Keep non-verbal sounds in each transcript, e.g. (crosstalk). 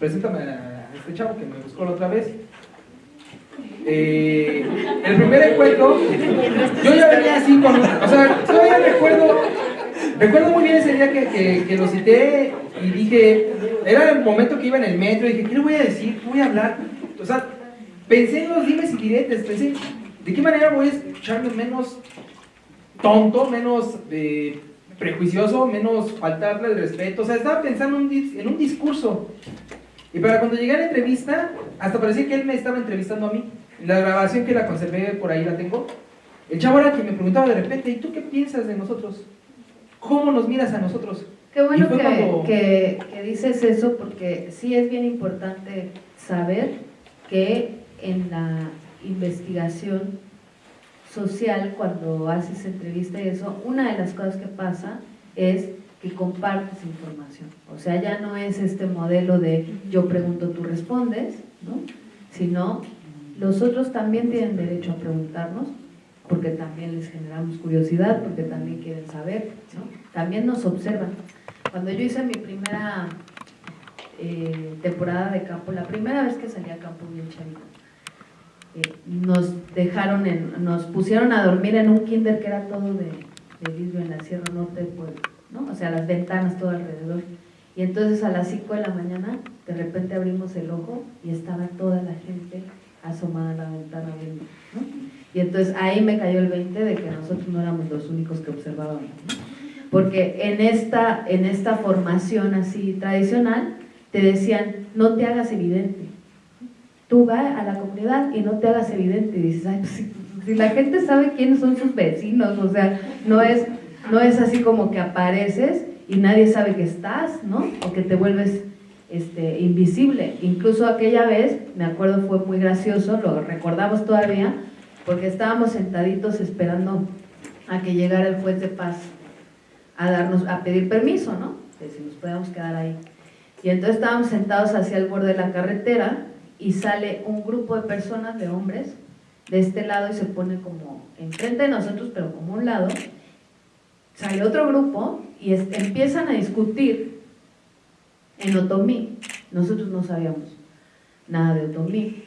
preséntame a este chavo que me buscó la otra vez. Eh, el primer encuentro, yo ya venía así con, o sea, todavía recuerdo, recuerdo muy bien ese día que, que, lo cité y dije, era el momento que iba en el metro y dije, ¿qué le voy a decir? ¿Qué voy a hablar? O sea, pensé en los dimes y diretes, pensé, ¿de qué manera voy a escucharme menos tonto, menos eh, prejuicioso, menos faltarle el respeto? O sea, estaba pensando en un discurso. Y para cuando llegué a la entrevista, hasta parecía que él me estaba entrevistando a mí. La grabación que la conservé por ahí la tengo. El chavo era que me preguntaba de repente, ¿y tú qué piensas de nosotros? ¿Cómo nos miras a nosotros? Qué bueno que, que, dices eso porque sí es bien importante saber que en la investigación social, cuando haces entrevista y eso, una de las cosas que pasa es que compartes información. O sea, ya no es este modelo de yo pregunto, tú respondes, ¿no? sino los otros también tienen derecho a preguntarnos porque también les generamos curiosidad, porque también quieren saber, ¿no? también nos observan. Cuando yo hice mi primera eh, temporada de campo, la primera vez que salí a campo bien chavito, eh, nos dejaron, en, nos pusieron a dormir en un kinder que era todo de, de vidrio en la Sierra Norte de Puebla o sea, las ventanas todo alrededor. Y entonces a las 5 de la mañana, de repente abrimos el ojo y estaba toda la gente asomada a la ventana viendo, Y entonces ahí me cayó el 20 de que nosotros no éramos los únicos que observábamos, Porque en esta, en esta formación así tradicional, te decían, no te hagas evidente. Tú vas a la comunidad y no te hagas evidente. Y dices, ay, pues si la gente sabe quiénes son sus vecinos, o sea, no es no es así como que apareces y nadie sabe que estás, ¿no? O que te vuelves este, invisible. Incluso aquella vez, me acuerdo fue muy gracioso, lo recordamos todavía, porque estábamos sentaditos esperando a que llegara el juez de paz a darnos, a pedir permiso, ¿no? Que si nos podíamos quedar ahí. Y entonces estábamos sentados hacia el borde de la carretera y sale un grupo de personas, de hombres, de este lado y se pone como enfrente de nosotros, pero como un lado, sale otro grupo y empiezan a discutir en otomí. Nosotros no sabíamos nada de otomí,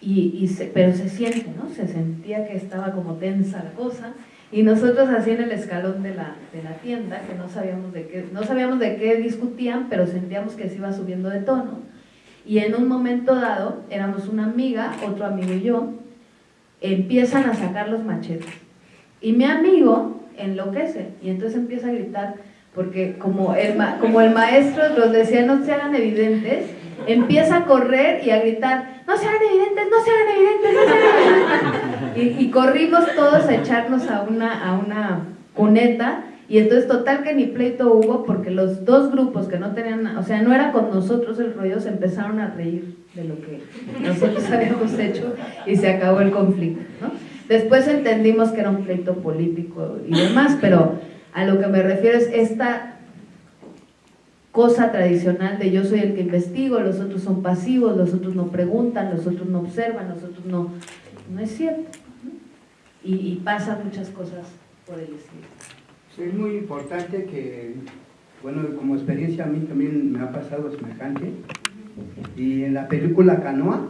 y, pero se siente, ¿no? Se sentía que estaba como tensa la cosa, y nosotros así en el escalón de la, de la tienda, que no sabíamos, de qué, no sabíamos de qué discutían, pero sentíamos que se iba subiendo de tono, y en un momento dado, éramos una amiga, otro amigo y yo, empiezan a sacar los machetes. Y mi amigo enloquece y entonces empieza a gritar porque como el, como el maestro los decía no se hagan evidentes, empieza a correr y a gritar, no se hagan evidentes, no se hagan evidentes, no se hagan evidentes. Y, corrimos todos a echarnos a una, a una cuneta y entonces total que ni pleito hubo porque los dos grupos que no tenían, o sea, no era con nosotros el rollo, se empezaron a reír de lo que nosotros (laughs) habíamos hecho y se acabó el conflicto. Después entendimos que era un pleito político y demás, pero a lo que me refiero es esta cosa tradicional de yo soy el que investigo, los otros son pasivos, los otros no preguntan, los otros no observan, los otros no... No es cierto. Y, y pasan muchas cosas por el estilo. es muy importante que, bueno, como experiencia a mí también me ha pasado semejante. Y en la película Canoa,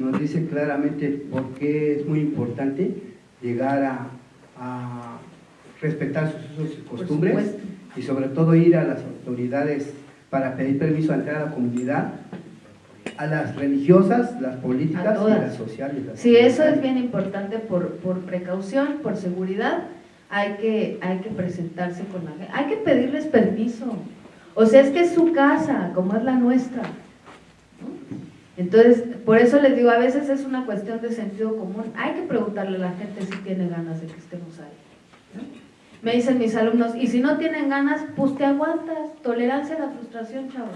nos dice claramente por qué es muy importante llegar a, respetar sus usos y costumbres y sobre todo ir a las autoridades para pedir permiso a entrar a la comunidad, a las religiosas, las políticas y las sociales. sí, eso es bien importante por, por precaución, por seguridad, hay que, hay que presentarse con la gente, hay que pedirles permiso. O sea, es que es su casa, como es la nuestra. Entonces, por eso les digo, a veces es una cuestión de sentido común. Hay que preguntarle a la gente si tiene ganas de que estemos ahí. Me dicen mis alumnos, y si no tienen ganas, pues te aguantas. Tolerancia a la frustración, chavo.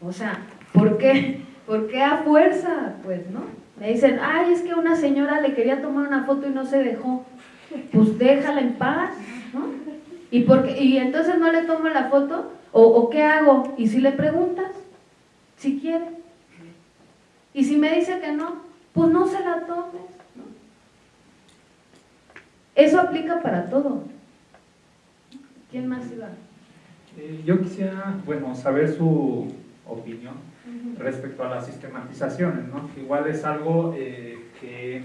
O sea, ¿por qué? ¿Por qué a fuerza? Pues, ¿no? Me dicen, ay, es que una señora le quería tomar una foto y no se dejó. Pues déjala en paz, ¿no? ¿Y, porque, y entonces no le tomo la foto? ¿O, ¿O qué hago? ¿Y si le preguntas? Si quiere. Y si me dice que no, pues no se la tomes. Eso aplica para todo. ¿Quién más iba? Eh, yo quisiera, bueno, saber su, opinión respecto a las sistematizaciones, ¿no? Igual es algo eh, que,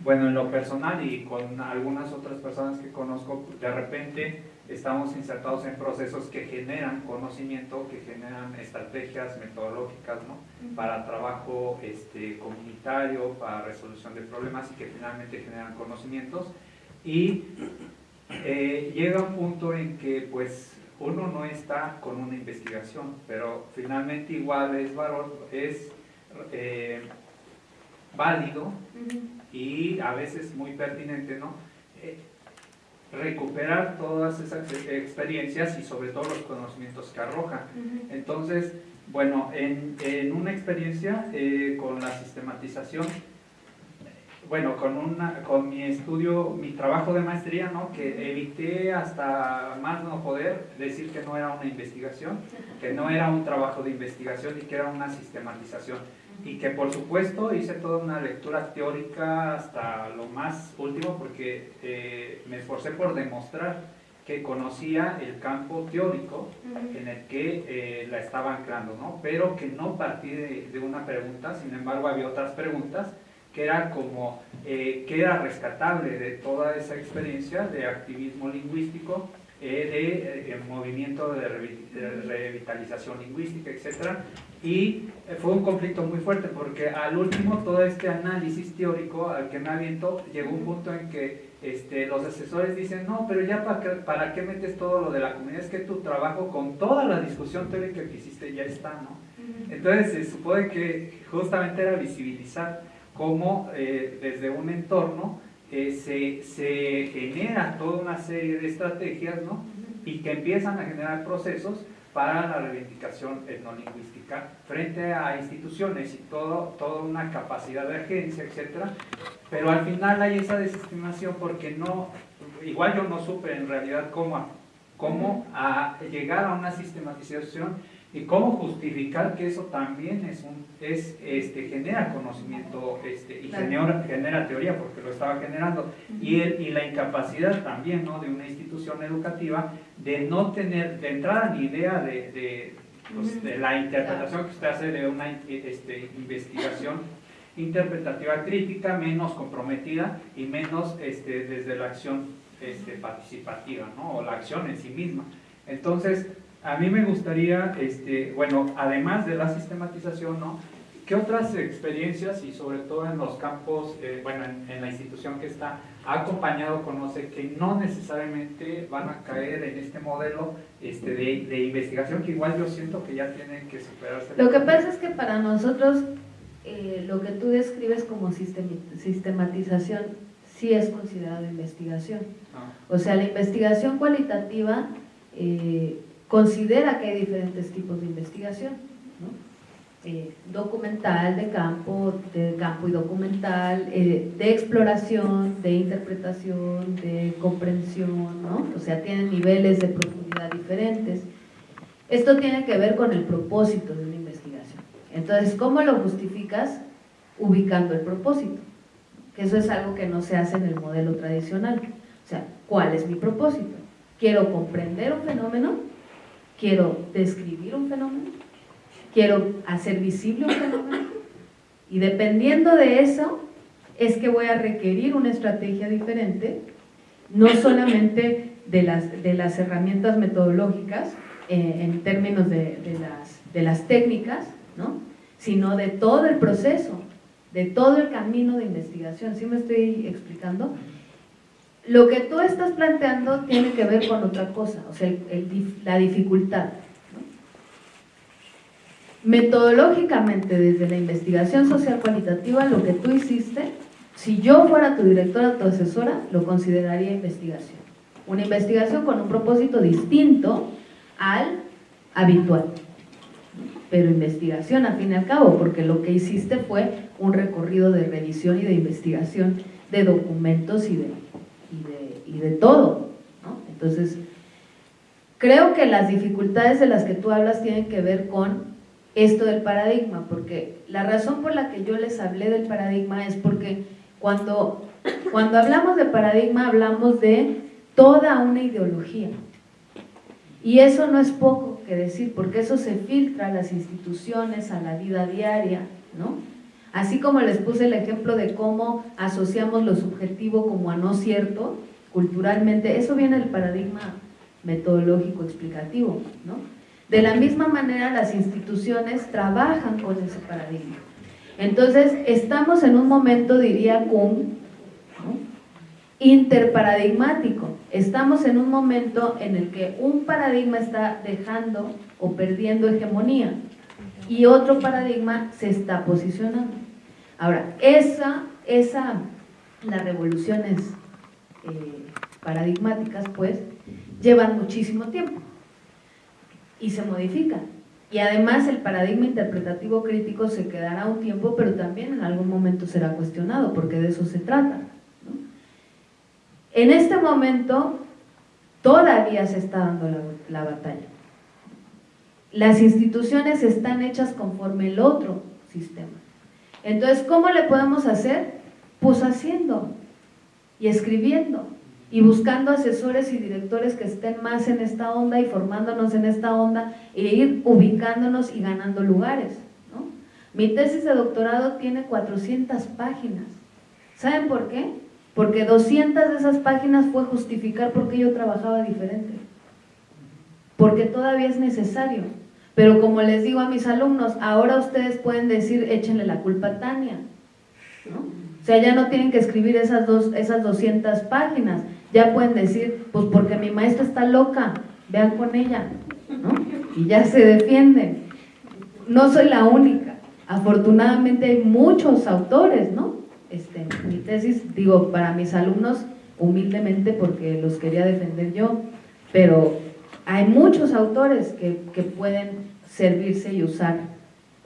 bueno, en lo personal y con algunas otras personas que conozco, de repente estamos insertados en procesos que generan conocimiento, que generan estrategias metodológicas ¿no? para trabajo este, comunitario, para resolución de problemas y que finalmente generan conocimientos. Y eh, llega un punto en que pues uno no está con una investigación, pero finalmente igual es, es eh, válido y a veces muy pertinente, ¿no? Eh, recuperar todas esas experiencias y sobre todo los conocimientos que arroja. Entonces, bueno, en, en una experiencia eh, con la sistematización, bueno, con, una, con mi estudio, mi trabajo de maestría, ¿no? que evité hasta más no poder decir que no era una investigación, que no era un trabajo de investigación y que era una sistematización y que por supuesto hice toda una lectura teórica hasta lo más último porque eh, me esforcé por demostrar que conocía el campo teórico en el que eh, la estaba anclando, ¿no? pero que no partí de, una pregunta, sin embargo había otras preguntas que era como, eh, ¿qué era rescatable de toda esa experiencia de activismo lingüístico eh, de eh, movimiento de, revitalización lingüística, etc. Y eh, fue un conflicto muy fuerte porque al último todo este análisis teórico al que me aviento llegó un punto en que este, los asesores dicen, no, pero ya para qué, para qué metes todo lo de la comunidad, es que tu trabajo con toda la discusión teórica que hiciste ya está, ¿no? Entonces se supone que justamente era visibilizar cómo desde un entorno se, se, genera toda una serie de estrategias ¿no? y que empiezan a generar procesos para la reivindicación etnolingüística frente a instituciones y todo, toda una capacidad de agencia, etc. Pero al final hay esa desestimación porque no, igual yo no supe en realidad cómo, cómo a llegar a una sistematización y cómo justificar que eso también es un, es, este, genera conocimiento este, y genera, genera, teoría porque lo estaba generando. Y, el, y la incapacidad también ¿no? de una institución educativa de no tener de entrada ni idea de, de, pues, de la interpretación que usted hace de una este, investigación interpretativa crítica menos comprometida y menos este, desde la acción este, participativa ¿no? o la acción en sí misma. Entonces a mí me gustaría, este, bueno, además de la sistematización, ¿no? ¿Qué otras experiencias y sobre todo en los campos, eh, bueno, en, la institución que está, ha acompañado, conoce que no necesariamente van a caer en este modelo este, de, investigación que igual yo siento que ya tienen que superarse? Lo que pasa es que para nosotros eh, lo que tú describes como sistematización sí es considerado investigación. Ah. O sea, la investigación cualitativa... Eh, considera que hay diferentes tipos de investigación, eh, documental, de campo, de campo y documental, eh, de exploración, de interpretación, de comprensión, ¿no? o sea, tienen niveles de profundidad diferentes. Esto tiene que ver con el propósito de una investigación. Entonces, ¿cómo lo justificas? Ubicando el propósito, que eso es algo que no se hace en el modelo tradicional. O sea, ¿cuál es mi propósito? Quiero comprender un fenómeno quiero describir un fenómeno, quiero hacer visible un fenómeno, y dependiendo de eso, es que voy a requerir una estrategia diferente, no solamente de las, de las herramientas metodológicas, eh, en términos de, las, de las técnicas, ¿no? sino de todo el proceso, de todo el camino de investigación. ¿Sí me estoy explicando? Lo que tú estás planteando tiene que ver con otra cosa, o sea, la dificultad. Metodológicamente, desde la investigación social cualitativa, lo que tú hiciste, si yo fuera tu directora, tu asesora, lo consideraría investigación. Una investigación con un propósito distinto al habitual. Pero investigación, al fin y al cabo, porque lo que hiciste fue un recorrido de revisión y de investigación de documentos y de y de, todo. Entonces, creo que las dificultades de las que tú hablas tienen que ver con esto del paradigma, porque la razón por la que yo les hablé del paradigma es porque cuando, cuando hablamos de paradigma hablamos de toda una ideología. Y eso no es poco, que decir, porque eso se filtra a las instituciones, a la vida diaria, ¿no? Así como les puse el ejemplo de cómo asociamos lo subjetivo como a no cierto, culturalmente, eso viene del paradigma metodológico explicativo, ¿no? De la misma manera las instituciones trabajan con ese paradigma. Entonces, estamos en un momento, diría Kuhn, interparadigmático. Estamos en un momento en el que un paradigma está dejando o perdiendo hegemonía y otro paradigma se está posicionando. Ahora, esa, esa las revoluciones eh, paradigmáticas, pues, llevan muchísimo tiempo y se modifican. Y además el paradigma interpretativo crítico se quedará un tiempo, pero también en algún momento será cuestionado, porque de eso se trata. En este momento todavía se está dando la, batalla. Las instituciones están hechas conforme el otro sistema. Entonces, ¿cómo le podemos hacer? Pues haciendo y escribiendo y buscando asesores y directores que estén más en esta onda y formándonos en esta onda e ir ubicándonos y ganando lugares. Mi tesis de doctorado tiene 400 páginas. ¿Saben por qué? Porque 200 de esas páginas fue justificar por qué yo trabajaba diferente. Porque todavía es necesario. Pero como les digo a mis alumnos, ahora ustedes pueden decir, échenle la culpa a Tania. O sea, ya no tienen que escribir esas, dos, esas 200 páginas. Ya pueden decir, pues porque mi maestra está loca, vean con ella. Y ya se defienden. No soy la única. Afortunadamente hay muchos autores, ¿no? Este, mi tesis, digo, para mis alumnos, humildemente porque los quería defender yo, pero hay muchos autores que, que pueden servirse y usar,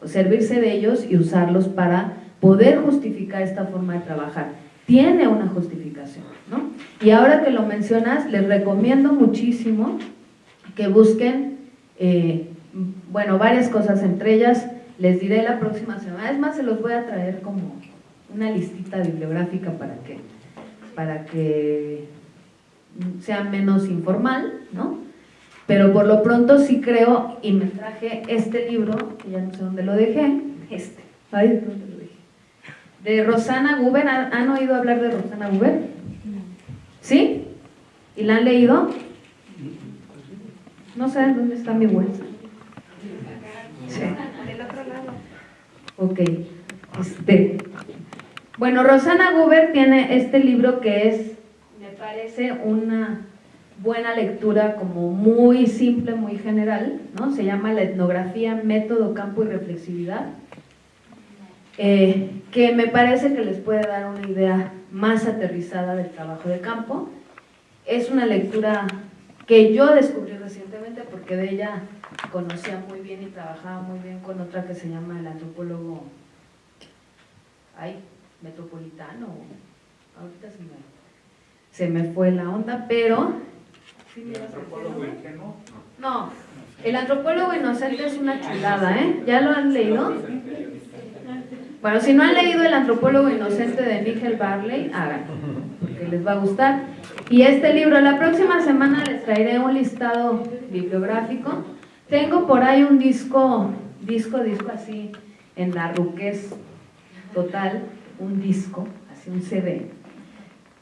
servirse de ellos y usarlos para poder justificar esta forma de trabajar. Tiene una justificación, ¿no? Y ahora que lo mencionas, les recomiendo muchísimo que busquen, eh, bueno, varias cosas, entre ellas les diré la próxima semana, es más, se los voy a traer como una listita bibliográfica para que, para que sea menos informal, ¿no? Pero por lo pronto sí creo, y me traje este libro, que ya no sé dónde lo dejé, este, ¿dónde lo? De Rosana Guber, ¿han oído hablar de Rosana Guber? ¿Sí? ¿Y la han leído? No saben dónde está mi bolsa. Sí. Del otro lado. Ok. Este, bueno, Rosana Guber tiene este libro que es, me parece, una buena lectura como muy simple, muy general, ¿no? Se llama La etnografía, método, campo y reflexividad, eh, que me parece que les puede dar una idea más aterrizada del trabajo de campo. Es una lectura que yo descubrí recientemente porque de ella conocía muy bien y trabajaba muy bien con otra que se llama el antropólogo... Ay, metropolitano. Ahorita se me, fue la onda, pero... ¿El antropólogo ingenuo? No, el antropólogo inocente es una chulada, ¿eh? ¿Ya lo han leído? Bueno, si no han leído El antropólogo inocente de Nigel Barley, hagan, porque les va a gustar. Y este libro, la próxima semana les traeré un listado bibliográfico. Tengo por ahí un disco, disco, disco así, en la ruquez total, un disco, así un CD,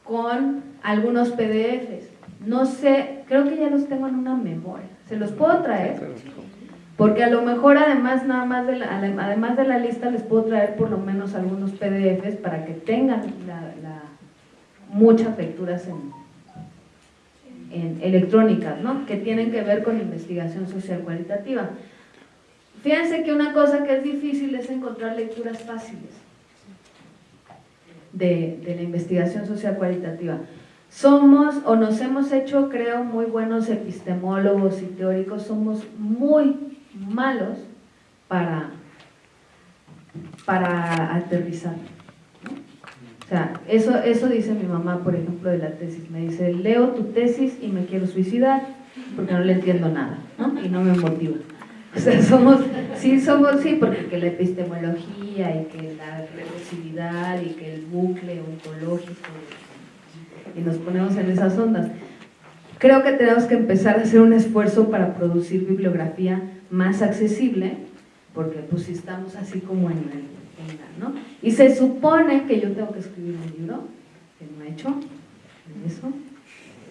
con algunos PDFs. No sé, creo que ya los tengo en una memoria. ¿Se los puedo traer? Porque a lo mejor además nada más de la, además de la lista les puedo traer por lo menos algunos PDFs para que tengan muchas lecturas en, en electrónicas, ¿no? que tienen que ver con investigación social cualitativa. Fíjense que una cosa que es difícil es encontrar lecturas fáciles de, la investigación social cualitativa. Somos o nos hemos hecho, creo, muy buenos epistemólogos y teóricos, somos muy malos para, para aterrizar. O sea, eso, eso dice mi mamá, por ejemplo, de la tesis. Me dice, leo tu tesis y me quiero suicidar porque no le entiendo nada y no me motiva. O sea, (laughs) somos, sí, somos, sí, porque la epistemología y que la recursividad y que el bucle ontológico y nos ponemos en esas ondas. creo que tenemos que empezar a hacer un esfuerzo para producir bibliografía más accesible, porque pues si estamos así como en el... ¿no? Y se supone que yo tengo que escribir un libro, que no he hecho, eso,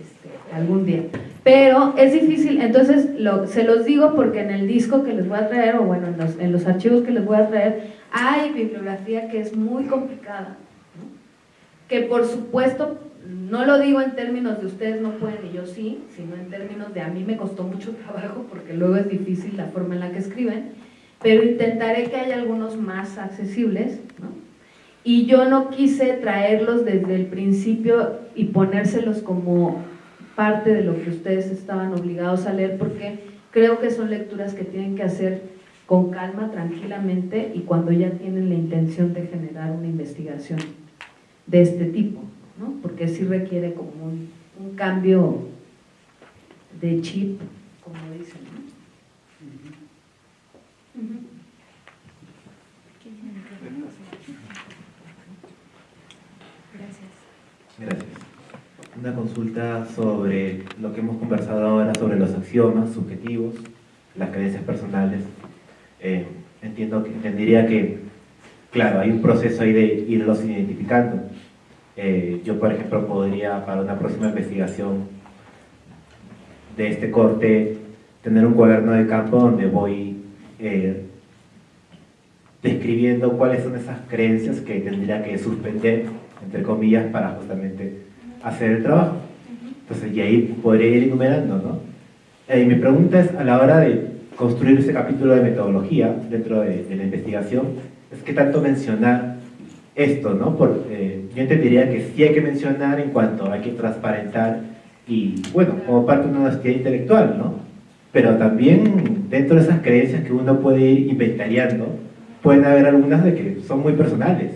este, algún día. Pero es difícil, entonces se los digo porque en el disco que les voy a traer, o bueno, en los, en los archivos que les voy a traer, hay bibliografía que es muy complicada, que por supuesto, no lo digo en términos de ustedes no pueden y yo sí, sino en términos de a mí me costó mucho (laughs) trabajo porque luego es difícil la forma en la que escriben, pero intentaré que haya algunos más accesibles, y yo no quise traerlos desde el principio y ponérselos como parte de lo que ustedes estaban obligados a leer, porque creo que son lecturas que tienen que hacer con calma, tranquilamente, y cuando ya tienen la intención de generar una investigación de este tipo, ¿no? porque sí requiere como un, cambio de chip, como dicen. Gracias. Una consulta sobre lo que hemos conversado ahora, sobre los axiomas subjetivos, las creencias personales. Eh, entiendo que, entendería que, claro, hay un proceso ahí de irlos identificando. Eh, yo, por ejemplo, podría, para una próxima investigación de este corte, tener un cuaderno de campo donde voy eh, describiendo cuáles son esas creencias que tendría que suspender entre comillas, para justamente hacer el trabajo. Entonces, y ahí podría ir enumerando, ¿no? Y mi pregunta es, a la hora de construir ese capítulo de metodología dentro de, la investigación, es qué tanto mencionar esto, ¿no? Por, eh, yo entendería que sí hay que mencionar en cuanto hay que transparentar y, bueno, como parte de una honestidad intelectual, ¿no? Pero también dentro de esas creencias que uno puede ir inventariando, pueden haber algunas de que son muy personales,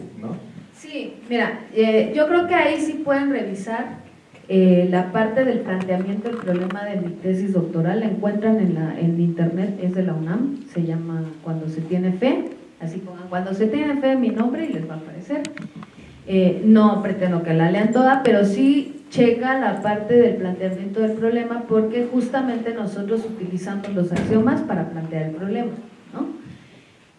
Mira, eh, yo creo que ahí sí pueden revisar eh, la parte del planteamiento del problema de mi tesis doctoral, la encuentran en, la, en internet, es de la UNAM, se llama Cuando se tiene fe, así pongan Cuando se tiene fe mi nombre y les va a aparecer. Eh, no pretendo que la lean toda, pero sí checa la parte del planteamiento del problema porque justamente nosotros utilizamos los axiomas para plantear el problema. ¿no?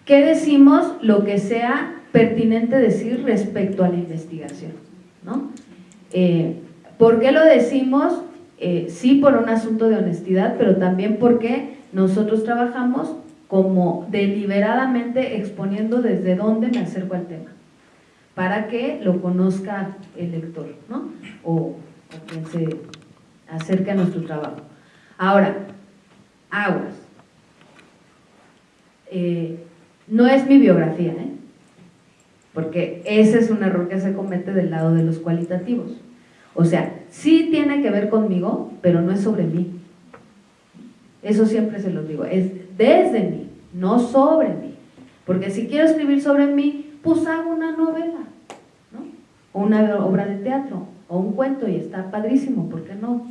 ¿Qué decimos? Lo que sea pertinente decir respecto a la investigación. ¿no? Eh, ¿Por qué lo decimos? Eh, sí por un asunto de honestidad, pero también porque nosotros trabajamos como deliberadamente exponiendo desde dónde me acerco al tema, para que lo conozca el lector, ¿no? o, quien se acerque a nuestro trabajo. Ahora, aguas. Eh, no es mi biografía, ¿eh? porque ese es un error que se comete del lado de los cualitativos. O sea, sí tiene que ver conmigo, pero no es sobre mí. Eso siempre se los digo, es desde mí, no sobre mí. Porque si quiero escribir sobre mí, pues hago una novela, ¿no? O una obra de teatro, o un cuento, y está padrísimo, ¿por qué no?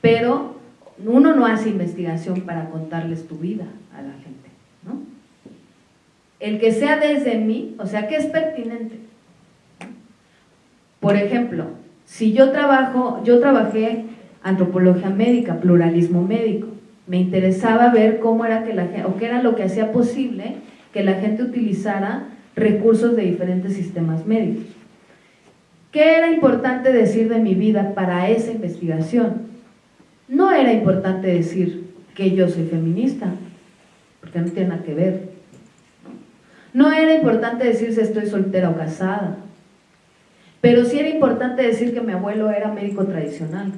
Pero uno no hace investigación para contarles tu vida a la gente, ¿no? el que sea desde mí, o sea, que es pertinente. Por ejemplo, si yo trabajo, yo trabajé antropología médica, pluralismo médico, me interesaba ver cómo era que la gente, o qué era lo que hacía posible que la gente utilizara recursos de diferentes sistemas médicos. ¿Qué era importante decir de mi vida para esa investigación? No era importante decir que yo soy feminista, porque no tiene nada que ver. No era importante decir si estoy soltera o casada, pero sí era importante decir que mi abuelo era médico tradicional,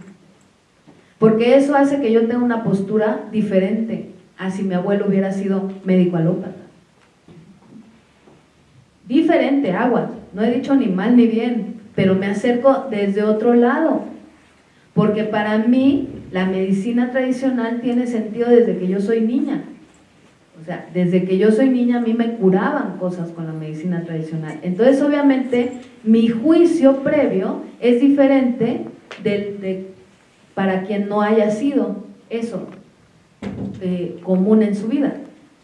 porque eso hace que yo tenga una postura diferente a si mi abuelo hubiera sido médico alópata. Diferente, agua, no he dicho ni mal ni bien, pero me acerco desde otro lado, porque para mí la medicina tradicional tiene sentido desde que yo soy niña. O sea, desde que yo soy niña a mí me curaban cosas con la medicina tradicional. Entonces, obviamente, mi juicio previo es diferente del, de, para quien no haya sido eso eh, común en su vida.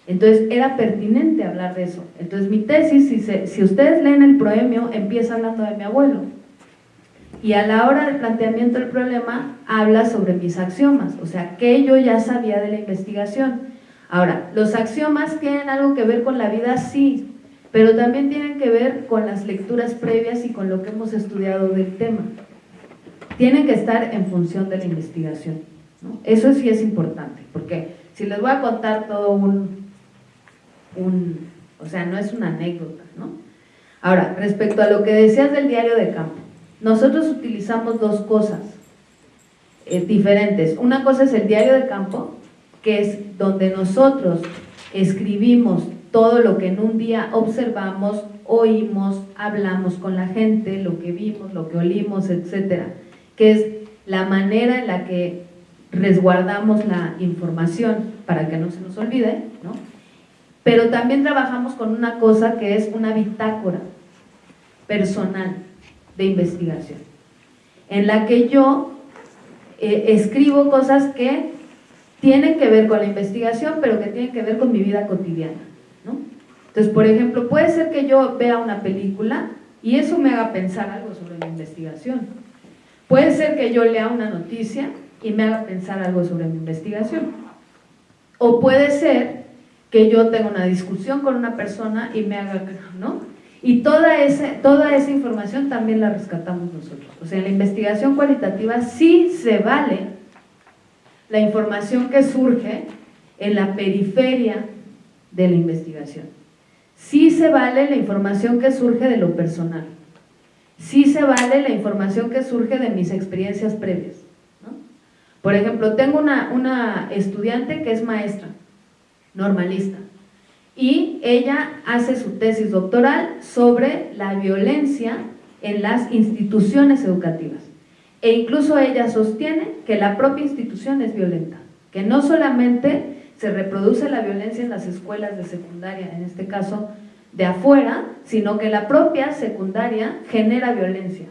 Entonces, era pertinente hablar de eso. Entonces, mi tesis, si, ustedes leen el proemio, empieza hablando de mi abuelo. y a la hora del planteamiento del problema habla sobre mis axiomas, o sea, que yo ya sabía de la investigación. Ahora, ¿los axiomas tienen algo que ver con la vida? Sí, pero también tienen que ver con las lecturas previas y con lo que hemos estudiado del tema. Tienen que estar en función de la investigación. Eso sí es importante, porque si les voy a contar todo un, o sea, no es una anécdota, ¿no? Ahora, respecto a lo que decías del diario de campo, nosotros utilizamos dos cosas eh, diferentes. Una cosa es el diario de campo, que es donde nosotros escribimos todo lo que en un día observamos, oímos, hablamos con la gente, lo que vimos, lo que olimos, etcétera, que es la manera en la que resguardamos la información para que no se nos olvide, ¿no? Pero también trabajamos con una cosa que es una bitácora personal de investigación, en la que yo eh, escribo cosas que tienen que ver con la investigación, pero que tienen que ver con mi vida cotidiana. ¿no? Entonces, por ejemplo, puede ser que yo vea una película y eso me haga pensar algo sobre la investigación. Puede ser que yo lea una noticia y me haga pensar algo sobre mi investigación. O puede ser que yo tenga una discusión con una persona y me haga, ¿no? Y toda, toda esa información también la rescatamos nosotros. O sea, en la investigación cualitativa sí se vale la información que surge en la periferia de la investigación. Sí se vale la información que surge de lo personal. Sí se vale la información que surge de mis experiencias previas. Por ejemplo, tengo una, una estudiante que es maestra, normalista, y ella hace su tesis doctoral sobre la violencia en las instituciones educativas. E incluso ella sostiene que la propia institución es violenta, que no solamente se reproduce la violencia en las escuelas de secundaria, en este caso de afuera, sino que la propia secundaria genera violencia.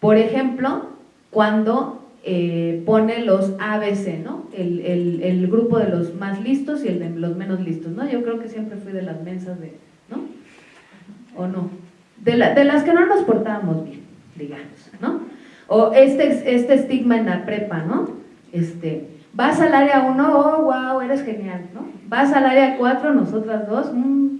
Por ejemplo, cuando eh, pone los ABC, ¿no? El, grupo de los más listos y el de los menos listos, ¿no? Yo creo que siempre fui de las mensas de, ¿no? ¿O no? De, de las que no nos portábamos bien, digamos, ¿no? O este, este estigma en la prepa, ¿no? Este, vas al área 1, oh, wow, eres genial, ¿no? Vas al área 4, nosotras dos, mmm,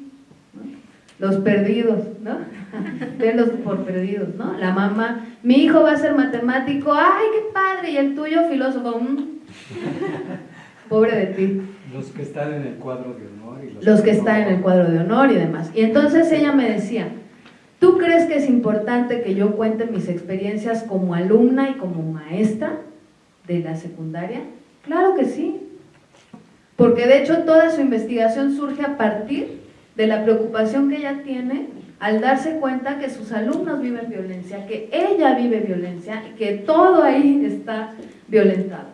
los perdidos, ¿no? (laughs) Verlos por perdidos, ¿no? La mamá, mi hijo va a ser matemático, ¡ay, qué padre! Y el tuyo, filósofo, mm. pobre de ti. Los que están en el cuadro de honor. Y los, que, están en el cuadro de honor y demás. Y entonces ella me decía, ¿tú crees que es importante que yo cuente mis experiencias como alumna y como maestra de la secundaria? Claro que sí. Porque de hecho toda su investigación surge a partir de la preocupación que ella tiene al darse cuenta que sus alumnos viven violencia, que ella vive violencia y que todo ahí está violentado.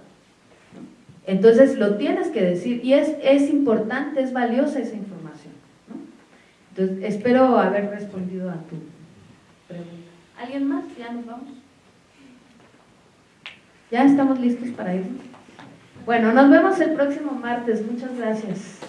Entonces lo tienes que decir y es, es importante, es valiosa esa información. Entonces espero haber respondido a tu pregunta. ¿Alguien más? ¿Ya nos vamos? ¿Ya estamos listos para irnos? Bueno, nos vemos el próximo martes. Muchas gracias.